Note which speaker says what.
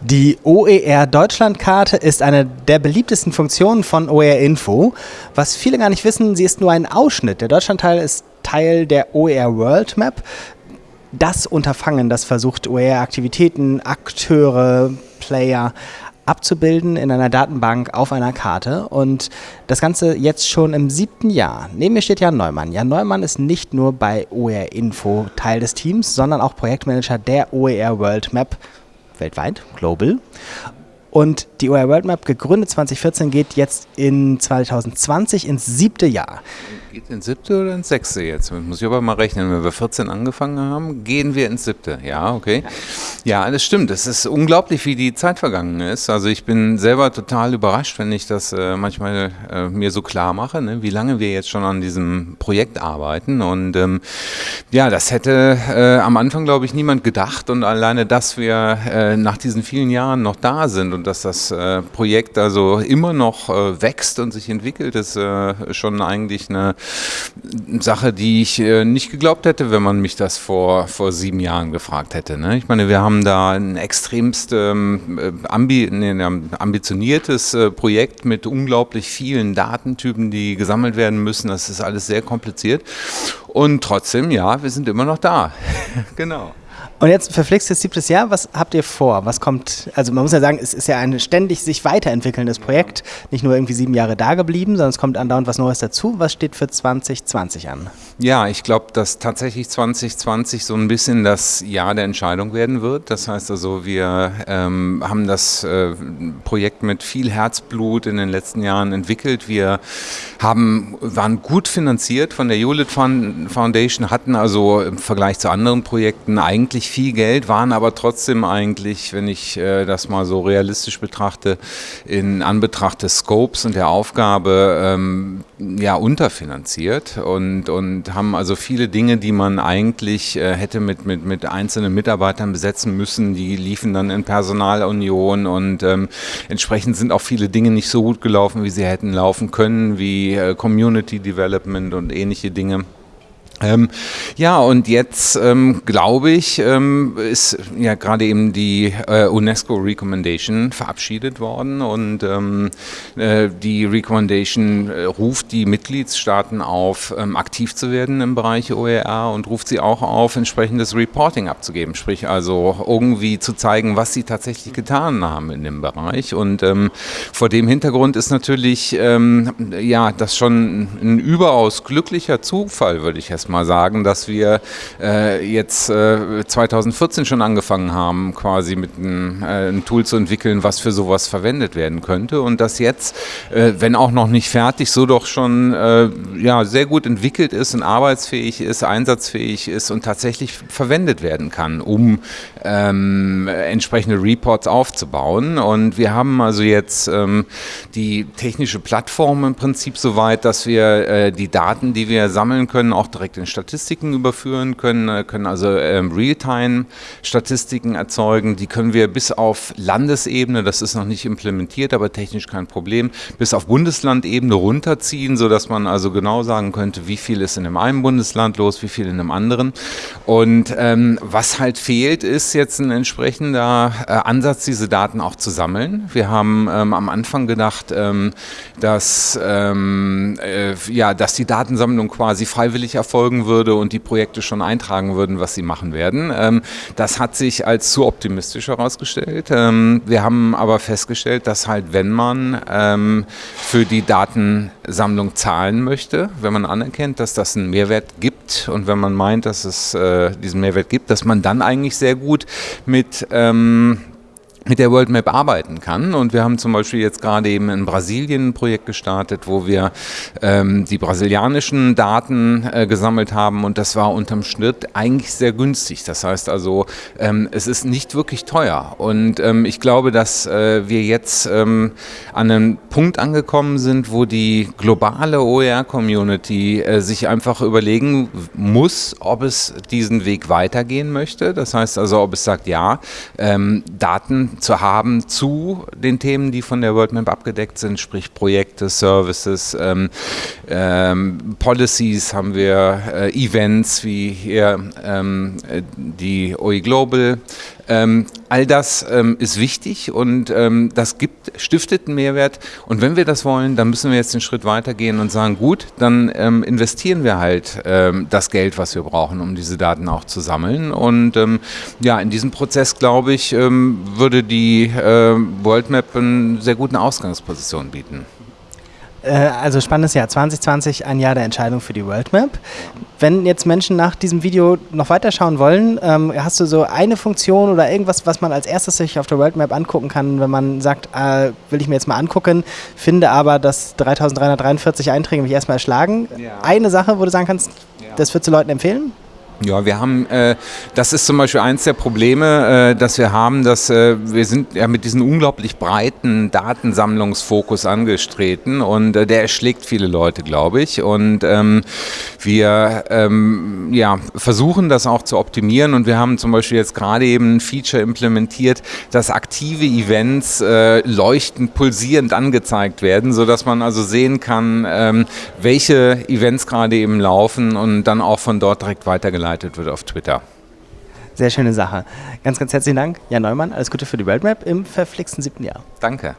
Speaker 1: Die OER Deutschlandkarte ist eine der beliebtesten Funktionen von OER Info. Was viele gar nicht wissen, sie ist nur ein Ausschnitt. Der Deutschlandteil ist Teil der OER World Map. Das Unterfangen, das versucht OER Aktivitäten, Akteure, Player abzubilden in einer Datenbank auf einer Karte und das Ganze jetzt schon im siebten Jahr. Neben mir steht Jan Neumann. Jan Neumann ist nicht nur bei OER Info Teil des Teams, sondern auch Projektmanager der OER World Map weltweit, global. Und die OER World Map, gegründet 2014, geht jetzt in 2020 ins siebte Jahr.
Speaker 2: Geht ins siebte oder ins sechste jetzt? Muss ich aber mal rechnen. Wenn wir 14 angefangen haben, gehen wir ins siebte. Ja, okay. Ja, das stimmt. Es ist unglaublich, wie die Zeit vergangen ist. Also ich bin selber total überrascht, wenn ich das äh, manchmal äh, mir so klar mache, ne? wie lange wir jetzt schon an diesem Projekt arbeiten. Und ähm, ja, das hätte äh, am Anfang, glaube ich, niemand gedacht. Und alleine, dass wir äh, nach diesen vielen Jahren noch da sind und dass das äh, Projekt also immer noch äh, wächst und sich entwickelt, ist schon eigentlich eine Sache, die ich äh, nicht geglaubt hätte, wenn man mich das vor, vor sieben Jahren gefragt hätte. Ne? Ich meine, wir haben da ein extremst ähm, äh, ambi nee, ambitioniertes äh, Projekt mit unglaublich vielen Datentypen, die gesammelt werden müssen. Das ist alles sehr kompliziert. Und trotzdem, ja, wir sind immer noch da. genau.
Speaker 1: Und jetzt verflixtes siebtes Jahr, was habt ihr vor? Was kommt, also man muss ja sagen, es ist ja ein ständig sich weiterentwickelndes Projekt, nicht nur irgendwie sieben Jahre da geblieben, sondern es kommt andauernd was Neues dazu. Was steht für 2020 an?
Speaker 2: Ja, ich glaube, dass tatsächlich 2020 so ein bisschen das Jahr der Entscheidung werden wird. Das heißt also, wir ähm, haben das äh, Projekt mit viel Herzblut in den letzten Jahren entwickelt. Wir haben, waren gut finanziert von der Hewlett Foundation, hatten also im Vergleich zu anderen Projekten eigentlich viel Geld, waren aber trotzdem eigentlich, wenn ich äh, das mal so realistisch betrachte, in Anbetracht des Scopes und der Aufgabe ähm, ja unterfinanziert und, und haben also viele Dinge, die man eigentlich äh, hätte mit, mit, mit einzelnen Mitarbeitern besetzen müssen, die liefen dann in Personalunion und ähm, entsprechend sind auch viele Dinge nicht so gut gelaufen, wie sie hätten laufen können, wie äh, Community Development und ähnliche Dinge. Ähm, ja, und jetzt ähm, glaube ich, ähm, ist ja gerade eben die äh, UNESCO Recommendation verabschiedet worden und ähm, äh, die Recommendation äh, ruft die Mitgliedstaaten auf, ähm, aktiv zu werden im Bereich OER und ruft sie auch auf, entsprechendes Reporting abzugeben, sprich also irgendwie zu zeigen, was sie tatsächlich getan haben in dem Bereich. Und ähm, vor dem Hintergrund ist natürlich ja das schon ein überaus glücklicher Zufall, würde ich erstmal mal sagen, dass wir äh, jetzt äh, 2014 schon angefangen haben, quasi mit einem, äh, Tool zu entwickeln, was für sowas verwendet werden könnte und das jetzt, äh, wenn auch noch nicht fertig, so doch schon äh, ja, sehr gut entwickelt ist und arbeitsfähig ist, einsatzfähig ist und tatsächlich verwendet werden kann, um ähm, entsprechende Reports aufzubauen. Und wir haben also jetzt ähm, die technische Plattform im Prinzip so weit, dass wir äh, die Daten, die wir sammeln können, auch direkt in Statistiken überführen können, äh, können also ähm, Realtime-Statistiken erzeugen. Die können wir bis auf Landesebene, das ist noch nicht implementiert, aber technisch kein Problem, bis auf Bundeslandebene runterziehen, sodass man also genau sagen könnte, wie viel ist in dem einen Bundesland los, wie viel in einem anderen. Und ähm, was halt fehlt, ist jetzt ein entsprechender äh, Ansatz, diese Daten auch zu sammeln. Wir haben ähm, am Anfang gedacht, ähm, dass, ähm, äh, ja, dass die Datensammlung quasi freiwillig erfolgt folgen würde und die Projekte schon eintragen würden, was sie machen werden. Ähm, das hat sich als zu optimistisch herausgestellt. Ähm, wir haben aber festgestellt, dass halt, wenn man ähm, für die Datensammlung zahlen möchte, wenn man anerkennt, dass das einen Mehrwert gibt und wenn man meint, dass es äh, diesen Mehrwert gibt, dass man dann eigentlich sehr gut mit mit der World Map arbeiten kann. Und wir haben zum Beispiel jetzt gerade eben in Brasilien ein Projekt gestartet, wo wir ähm, die brasilianischen Daten äh, gesammelt haben und das war unterm Schnitt eigentlich sehr günstig. Das heißt also, ähm, es ist nicht wirklich teuer. Und ähm, ich glaube, dass äh, wir jetzt ähm, an einem Punkt angekommen sind, wo die globale OER-Community äh, sich einfach überlegen muss, ob es diesen Weg weitergehen möchte. Das heißt also, ob es sagt, ja, ähm, Daten zu haben zu den Themen, die von der World Map abgedeckt sind, sprich Projekte, Services, ähm, ähm, Policies haben wir, äh, Events wie hier ähm, die OE Global. Ähm, all das ähm, ist wichtig und ähm, das gibt, stiftet einen Mehrwert. Und wenn wir das wollen, dann müssen wir jetzt den Schritt weitergehen und sagen, gut, dann ähm, investieren wir halt ähm, das Geld, was wir brauchen, um diese Daten auch zu sammeln. Und ähm, ja, in diesem Prozess, glaube ich, würde die äh, World Map eine sehr gute Ausgangsposition bieten.
Speaker 1: Äh, also spannendes Jahr 2020, ein Jahr der Entscheidung für die World Map. Wenn jetzt Menschen nach diesem Video noch weiterschauen wollen, ähm, hast du so eine Funktion oder irgendwas, was man als erstes sich auf der World Map angucken kann, wenn man sagt, äh, will ich mir jetzt mal angucken, finde aber, dass 3343 Einträge mich erstmal erschlagen. Ja. Eine Sache, wo du sagen kannst, ja. das würdest du Leuten empfehlen?
Speaker 2: Ja, wir haben, äh, das ist zum Beispiel eins der Probleme, äh, dass wir haben, dass äh, wir sind ja mit diesem unglaublich breiten Datensammlungsfokus angestreten und äh, der erschlägt viele Leute, glaube ich. Und ähm, wir ähm, ja, versuchen das auch zu optimieren und wir haben zum Beispiel jetzt gerade eben ein Feature implementiert, dass aktive Events äh, leuchtend, pulsierend angezeigt werden, sodass man also sehen kann, ähm, welche Events gerade eben laufen und dann auch von dort direkt weitergeleitet weitergeleitet wird auf Twitter.
Speaker 1: Sehr schöne Sache. Ganz, ganz herzlichen Dank, Jan Neumann. Alles Gute für die World Map im verflixten siebten Jahr.
Speaker 2: Danke.